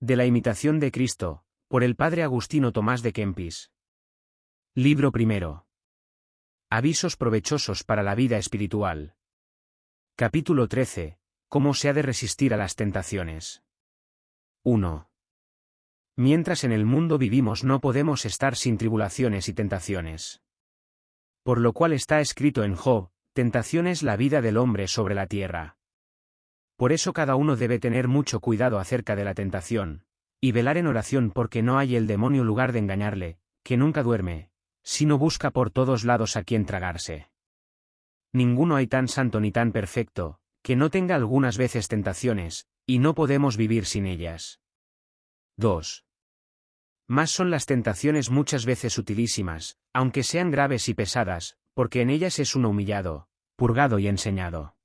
De la imitación de Cristo, por el padre Agustino Tomás de Kempis. Libro primero. Avisos provechosos para la vida espiritual. Capítulo 13. Cómo se ha de resistir a las tentaciones. 1. Mientras en el mundo vivimos no podemos estar sin tribulaciones y tentaciones. Por lo cual está escrito en Job, tentación es la vida del hombre sobre la tierra. Por eso cada uno debe tener mucho cuidado acerca de la tentación, y velar en oración porque no hay el demonio lugar de engañarle, que nunca duerme, sino busca por todos lados a quien tragarse. Ninguno hay tan santo ni tan perfecto, que no tenga algunas veces tentaciones, y no podemos vivir sin ellas. 2. Más son las tentaciones muchas veces utilísimas, aunque sean graves y pesadas, porque en ellas es uno humillado, purgado y enseñado.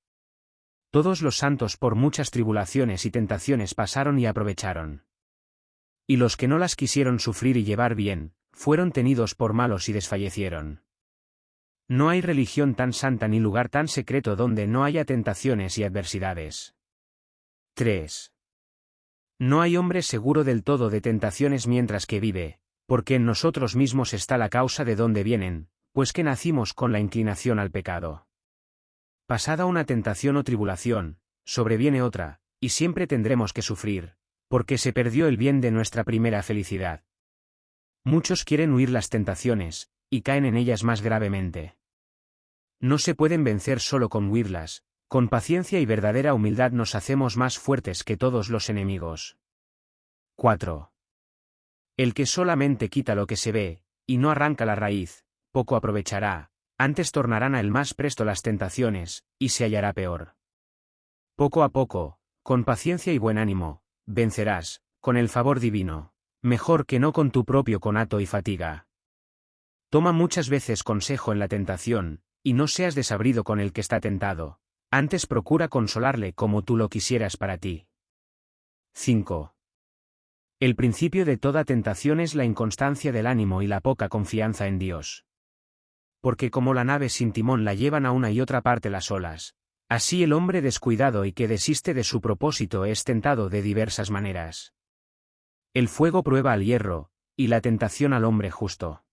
Todos los santos por muchas tribulaciones y tentaciones pasaron y aprovecharon. Y los que no las quisieron sufrir y llevar bien, fueron tenidos por malos y desfallecieron. No hay religión tan santa ni lugar tan secreto donde no haya tentaciones y adversidades. 3. No hay hombre seguro del todo de tentaciones mientras que vive, porque en nosotros mismos está la causa de dónde vienen, pues que nacimos con la inclinación al pecado. Pasada una tentación o tribulación, sobreviene otra, y siempre tendremos que sufrir, porque se perdió el bien de nuestra primera felicidad. Muchos quieren huir las tentaciones, y caen en ellas más gravemente. No se pueden vencer solo con huirlas, con paciencia y verdadera humildad nos hacemos más fuertes que todos los enemigos. 4. El que solamente quita lo que se ve, y no arranca la raíz, poco aprovechará, antes tornarán a él más presto las tentaciones, y se hallará peor. Poco a poco, con paciencia y buen ánimo, vencerás, con el favor divino, mejor que no con tu propio conato y fatiga. Toma muchas veces consejo en la tentación, y no seas desabrido con el que está tentado, antes procura consolarle como tú lo quisieras para ti. 5. El principio de toda tentación es la inconstancia del ánimo y la poca confianza en Dios. Porque como la nave sin timón la llevan a una y otra parte las olas, así el hombre descuidado y que desiste de su propósito es tentado de diversas maneras. El fuego prueba al hierro, y la tentación al hombre justo.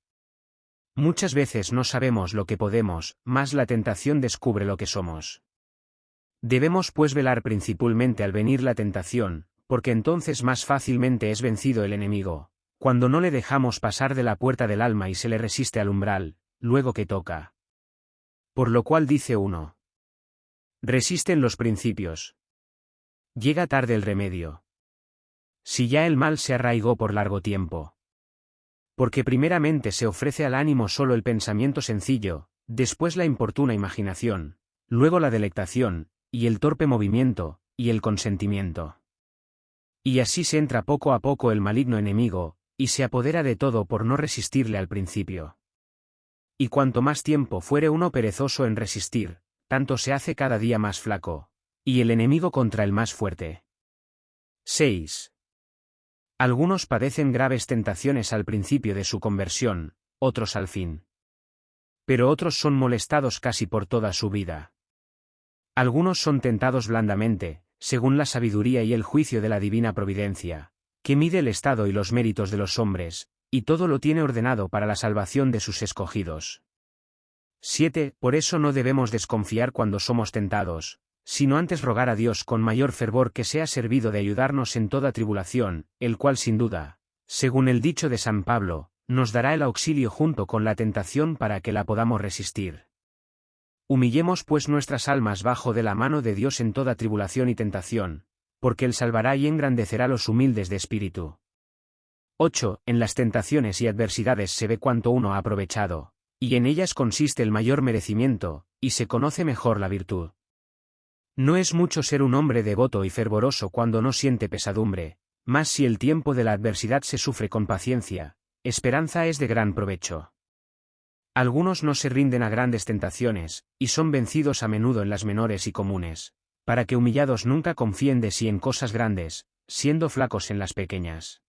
Muchas veces no sabemos lo que podemos, mas la tentación descubre lo que somos. Debemos pues velar principalmente al venir la tentación, porque entonces más fácilmente es vencido el enemigo, cuando no le dejamos pasar de la puerta del alma y se le resiste al umbral, luego que toca. Por lo cual dice uno. Resisten los principios. Llega tarde el remedio. Si ya el mal se arraigó por largo tiempo. Porque primeramente se ofrece al ánimo solo el pensamiento sencillo, después la importuna imaginación, luego la delectación, y el torpe movimiento, y el consentimiento. Y así se entra poco a poco el maligno enemigo, y se apodera de todo por no resistirle al principio. Y cuanto más tiempo fuere uno perezoso en resistir, tanto se hace cada día más flaco, y el enemigo contra el más fuerte. 6. Algunos padecen graves tentaciones al principio de su conversión, otros al fin. Pero otros son molestados casi por toda su vida. Algunos son tentados blandamente, según la sabiduría y el juicio de la divina providencia, que mide el estado y los méritos de los hombres, y todo lo tiene ordenado para la salvación de sus escogidos. 7. Por eso no debemos desconfiar cuando somos tentados, sino antes rogar a Dios con mayor fervor que sea servido de ayudarnos en toda tribulación, el cual sin duda, según el dicho de San Pablo, nos dará el auxilio junto con la tentación para que la podamos resistir. Humillemos pues nuestras almas bajo de la mano de Dios en toda tribulación y tentación, porque Él salvará y engrandecerá los humildes de espíritu. 8. En las tentaciones y adversidades se ve cuánto uno ha aprovechado, y en ellas consiste el mayor merecimiento, y se conoce mejor la virtud. No es mucho ser un hombre devoto y fervoroso cuando no siente pesadumbre, mas si el tiempo de la adversidad se sufre con paciencia, esperanza es de gran provecho. Algunos no se rinden a grandes tentaciones, y son vencidos a menudo en las menores y comunes, para que humillados nunca confíen de sí en cosas grandes, siendo flacos en las pequeñas.